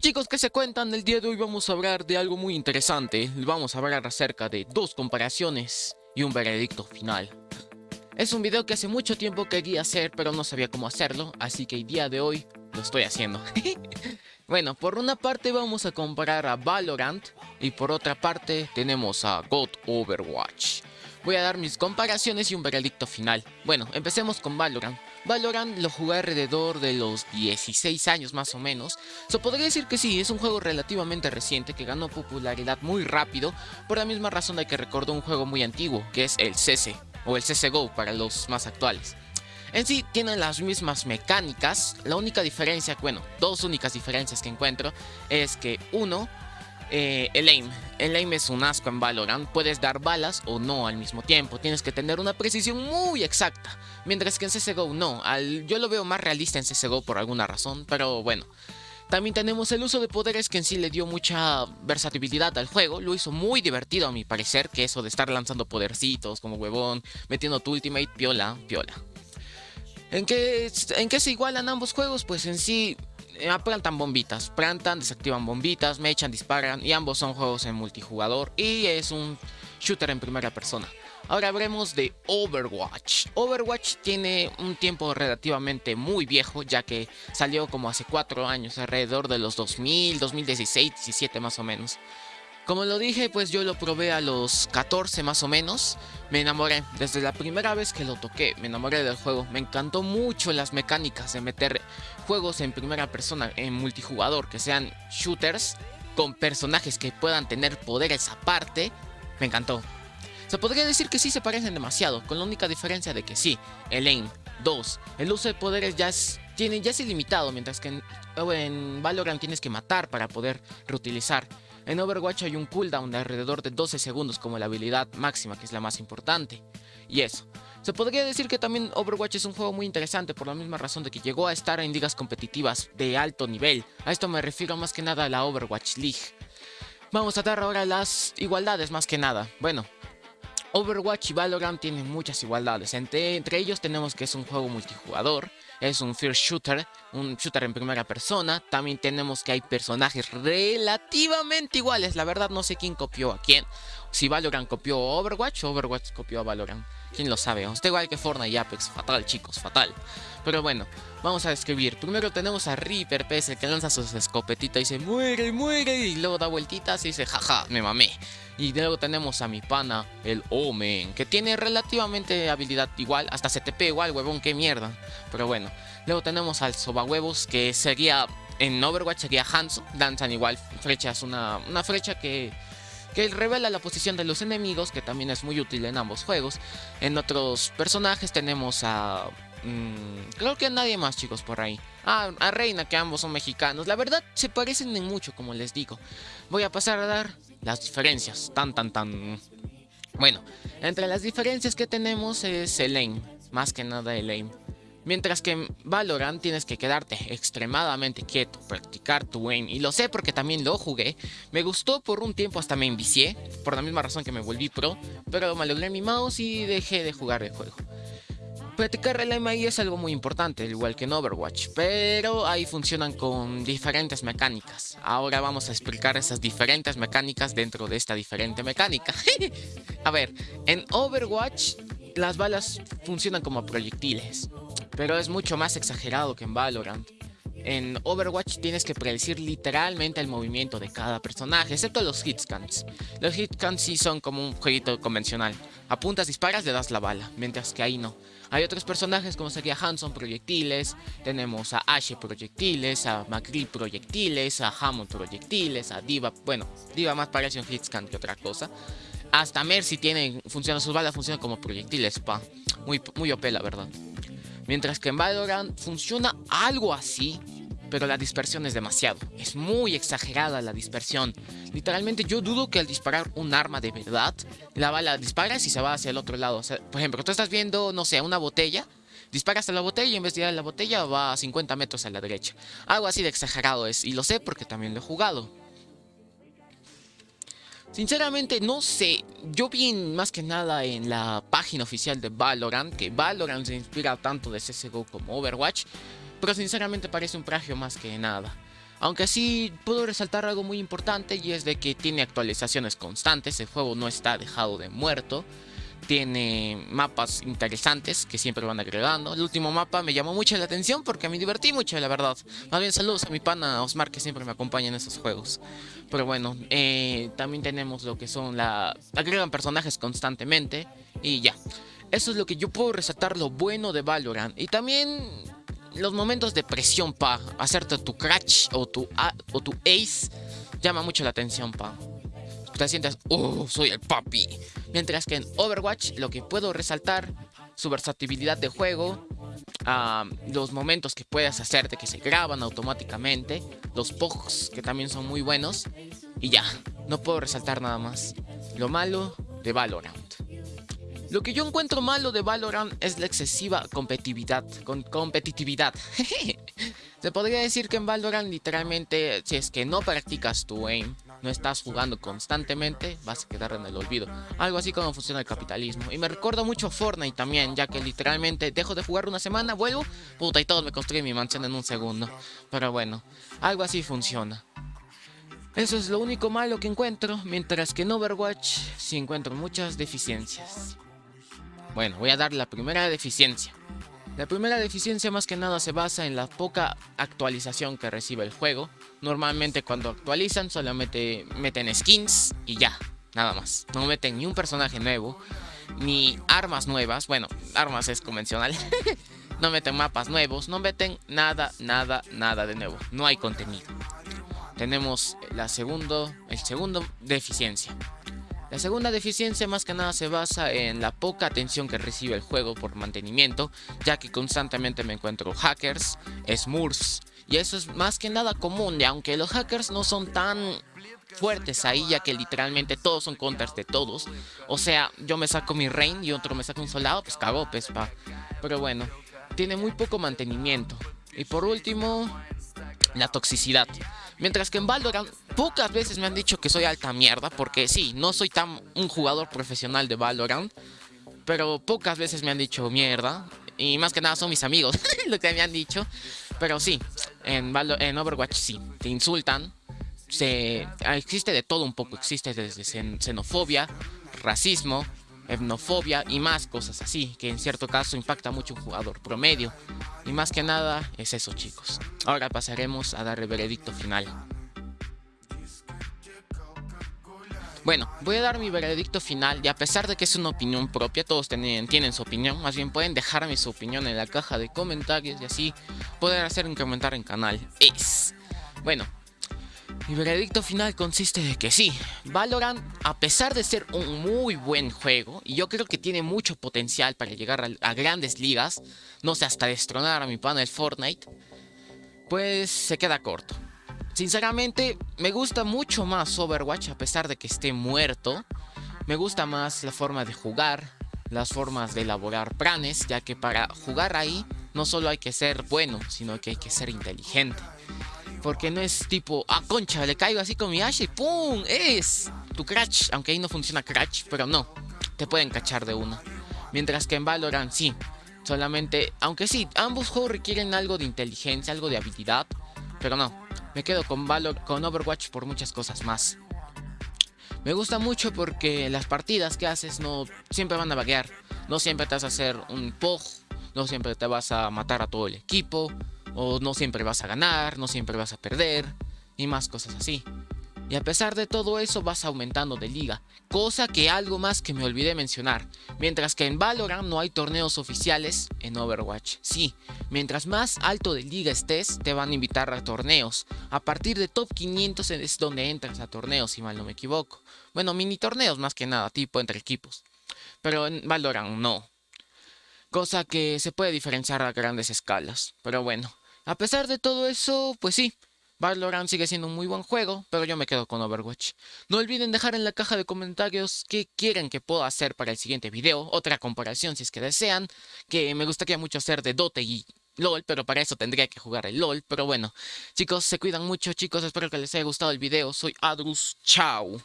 Chicos, ¿qué se cuentan? El día de hoy vamos a hablar de algo muy interesante. Vamos a hablar acerca de dos comparaciones y un veredicto final. Es un video que hace mucho tiempo quería hacer, pero no sabía cómo hacerlo, así que el día de hoy lo estoy haciendo. bueno, por una parte vamos a comparar a Valorant y por otra parte tenemos a God Overwatch. Voy a dar mis comparaciones y un veredicto final. Bueno, empecemos con Valorant. Valorant lo jugué alrededor de los 16 años más o menos. Se podría decir que sí, es un juego relativamente reciente que ganó popularidad muy rápido. Por la misma razón de que recordó un juego muy antiguo, que es el CS, o el CSGO para los más actuales. En sí tienen las mismas mecánicas, la única diferencia, bueno, dos únicas diferencias que encuentro es que uno eh, el aim. El aim es un asco en Valorant. Puedes dar balas o no al mismo tiempo. Tienes que tener una precisión muy exacta. Mientras que en CSGO no. yo lo veo más realista en CSGO por alguna razón. Pero bueno. También tenemos el uso de poderes que en sí le dio mucha versatilidad al juego. Lo hizo muy divertido a mi parecer. Que eso de estar lanzando podercitos como huevón. Metiendo tu ultimate. Piola, piola. ¿En qué, ¿En qué se igualan ambos juegos? Pues en sí plantan bombitas, plantan, desactivan bombitas, me echan, disparan y ambos son juegos en multijugador y es un shooter en primera persona. Ahora hablemos de Overwatch. Overwatch tiene un tiempo relativamente muy viejo, ya que salió como hace 4 años, alrededor de los 2000, 2016, 17 más o menos. Como lo dije, pues yo lo probé a los 14 más o menos. Me enamoré. Desde la primera vez que lo toqué, me enamoré del juego. Me encantó mucho las mecánicas de meter juegos en primera persona, en multijugador, que sean shooters con personajes que puedan tener poderes aparte. Me encantó. Se podría decir que sí se parecen demasiado, con la única diferencia de que sí, el aim, 2, el uso de poderes ya es, tiene, ya es ilimitado, mientras que en, en Valorant tienes que matar para poder reutilizar. En Overwatch hay un cooldown de alrededor de 12 segundos como la habilidad máxima, que es la más importante. Y eso. Se podría decir que también Overwatch es un juego muy interesante por la misma razón de que llegó a estar en ligas competitivas de alto nivel. A esto me refiero más que nada a la Overwatch League. Vamos a dar ahora las igualdades más que nada. Bueno, Overwatch y Valorant tienen muchas igualdades. Entre, ellos tenemos que es un juego multijugador, es un first shooter, un shooter en primera persona. También tenemos que hay personajes relativamente iguales. La verdad no sé quién copió a quién. Si Valorant copió Overwatch Overwatch copió a Valorant. ¿Quién lo sabe? Está igual que Fortnite y Apex. Fatal, chicos, fatal. Pero bueno, vamos a describir. Primero tenemos a Reaper, PS, que lanza sus escopetitas y dice muere, muere. Y luego da vueltitas y dice jaja, me mamé. Y luego tenemos a mi pana, el Omen, que tiene relativamente habilidad igual, hasta CTP igual, huevón, qué mierda. Pero bueno, luego tenemos al Soba Huevos, que sería, en Overwatch sería Hanzo, danzan igual flechas, una, una flecha que que revela la posición de los enemigos, que también es muy útil en ambos juegos. En otros personajes tenemos a... Mm, creo que a nadie más, chicos, por ahí. Ah, a Reina, que ambos son mexicanos. La verdad, se parecen en mucho, como les digo. Voy a pasar a dar las diferencias. Tan, tan, tan... Bueno, entre las diferencias que tenemos es el aim. Más que nada el aim. Mientras que en Valorant tienes que quedarte extremadamente quieto, practicar tu aim. Y lo sé porque también lo jugué. Me gustó por un tiempo hasta me envicié, por la misma razón que me volví pro. Pero me logré mi mouse y dejé de jugar el juego. Practicar el aim es algo muy importante, igual que en Overwatch, pero ahí funcionan con diferentes mecánicas. Ahora vamos a explicar esas diferentes mecánicas dentro de esta diferente mecánica. a ver, en Overwatch las balas funcionan como proyectiles pero es mucho más exagerado que en Valorant. En Overwatch tienes que predecir literalmente el movimiento de cada personaje, excepto los hitscans. Los hitscans sí son como un jueguito convencional. Apuntas, disparas, le das la bala, mientras que ahí no. Hay otros personajes como sería Hanson proyectiles, tenemos a Ashe proyectiles, a McCree proyectiles, a Hammond proyectiles, a Diva, bueno, Diva más parece un hitscan que otra cosa. Hasta Mercy tiene, funciona, sus balas funcionan como proyectiles, pa. Muy, muy OP la verdad. Mientras que en Valorant funciona algo así, pero la dispersión es demasiado. Es muy exagerada la dispersión. Literalmente yo dudo que al disparar un arma de verdad, la bala disparas y se va hacia el otro lado. por ejemplo, tú estás viendo, no sé, una botella, disparas a la botella y en vez de ir a la botella va a 50 metros a la derecha. Algo así de exagerado es, y lo sé porque también lo he jugado. Sinceramente no sé, yo vi más que nada en la página oficial de Valorant que Valorant se inspira tanto de CSGO como Overwatch, pero sinceramente parece un plagio más que nada. Aunque sí puedo resaltar algo muy importante y es de que tiene actualizaciones constantes, el juego no está dejado de muerto tiene mapas interesantes que siempre van agregando. El último mapa me llamó mucho la atención porque me divertí mucho, la verdad. Más bien saludos a mi pana Osmar que siempre me acompaña en esos juegos. Pero bueno, eh, también tenemos lo que son la... agregan personajes constantemente y ya. Eso es lo que yo puedo resaltar lo bueno de Valorant. Y también los momentos de presión, pa. Hacerte tu crash o tu, o tu ace llama mucho la atención, pa te sientes, oh, soy el papi. Mientras que en Overwatch lo que puedo resaltar, su versatilidad de juego, los momentos que puedes hacerte que se graban automáticamente, los pogs que también son muy buenos, y ya, no puedo resaltar nada más. Lo malo de Valorant. Lo que yo encuentro malo de Valorant es la excesiva competitividad. Con competitividad. Se podría decir que en Valorant literalmente, si es que no practicas tu aim, no estás jugando constantemente, vas a quedar en el olvido. Algo así como funciona el capitalismo. Y me recuerda mucho Fortnite también, ya que literalmente dejo de jugar una semana, vuelvo, puta, y todos me construyen mi mansión en un segundo. Pero bueno, algo así funciona. Eso es lo único malo que encuentro, mientras que en Overwatch sí encuentro muchas deficiencias. Bueno, voy a dar la primera deficiencia. La primera deficiencia más que nada se basa en la poca actualización que recibe el juego. Normalmente cuando actualizan solamente meten skins y ya, nada más. No meten ni un personaje nuevo, ni armas nuevas. Bueno, armas es convencional. no meten mapas nuevos, no meten nada, nada, nada de nuevo. No hay contenido. Tenemos la segundo, el segundo deficiencia. La segunda deficiencia más que nada se basa en la poca atención que recibe el juego por mantenimiento, ya que constantemente me encuentro hackers, smurfs, y eso es más que nada común, y aunque los hackers no son tan fuertes ahí, ya que literalmente todos son counters de todos. O sea, yo me saco mi rain y otro me saca un soldado, pues cago, pues pa. Pero bueno, tiene muy poco mantenimiento. Y por último, la toxicidad. Mientras que en Valorant pocas veces me han dicho que soy alta mierda, porque sí, no soy tan un jugador profesional de Valorant, pero pocas veces me han dicho mierda, y más que nada son mis amigos lo que me han dicho, pero sí, en, en Overwatch sí, te insultan, se, existe de todo un poco, existe desde xenofobia, racismo, etnofobia y más cosas así, que en cierto caso impacta mucho un jugador promedio. Y más que nada es eso chicos. Ahora pasaremos a dar el veredicto final. Bueno, voy a dar mi veredicto final y a pesar de que es una opinión propia, todos tienen, tienen su opinión, más bien pueden dejarme su opinión en la caja de comentarios y así poder hacer un comentario en canal. Es... Bueno, mi veredicto final consiste de que sí, Valorant, a pesar de ser un muy buen juego, y yo creo que tiene mucho potencial para llegar a, grandes ligas, no sé, hasta destronar a mi panel Fortnite, pues se queda corto. Sinceramente, me gusta mucho más Overwatch a pesar de que esté muerto. Me gusta más la forma de jugar, las formas de elaborar planes, ya que para jugar ahí no solo hay que ser bueno, sino que hay que ser inteligente. Porque no es tipo, ah, concha, le caigo así con mi Ashe y ¡pum! Es tu crash. Aunque ahí no funciona crash, pero no. Te pueden cachar de una. Mientras que en Valorant sí. Solamente, aunque sí, ambos juegos requieren algo de inteligencia, algo de habilidad. Pero no. Me quedo con, Valor, con Overwatch por muchas cosas más. Me gusta mucho porque las partidas que haces no siempre van a vaguear. No siempre te vas a hacer un POG. No siempre te vas a matar a todo el equipo o no siempre vas a ganar, no siempre vas a perder, y más cosas así. Y a pesar de todo eso vas aumentando de liga, cosa que algo más que me olvidé mencionar. Mientras que en Valorant no hay torneos oficiales, en Overwatch sí. Mientras más alto de liga estés, te van a invitar a torneos. A partir de top 500 es donde entras a torneos, si mal no me equivoco. Bueno, mini torneos más que nada, tipo entre equipos. Pero en Valorant no. Cosa que se puede diferenciar a grandes escalas. Pero bueno, a pesar de todo eso, pues sí, Valorant sigue siendo un muy buen juego, pero yo me quedo con Overwatch. No olviden dejar en la caja de comentarios qué quieren que pueda hacer para el siguiente video, otra comparación si es que desean, que me gustaría mucho hacer de Dota y LOL, pero para eso tendría que jugar el LOL, pero bueno. Chicos, se cuidan mucho, chicos, espero que les haya gustado el video, soy Adrus, chao.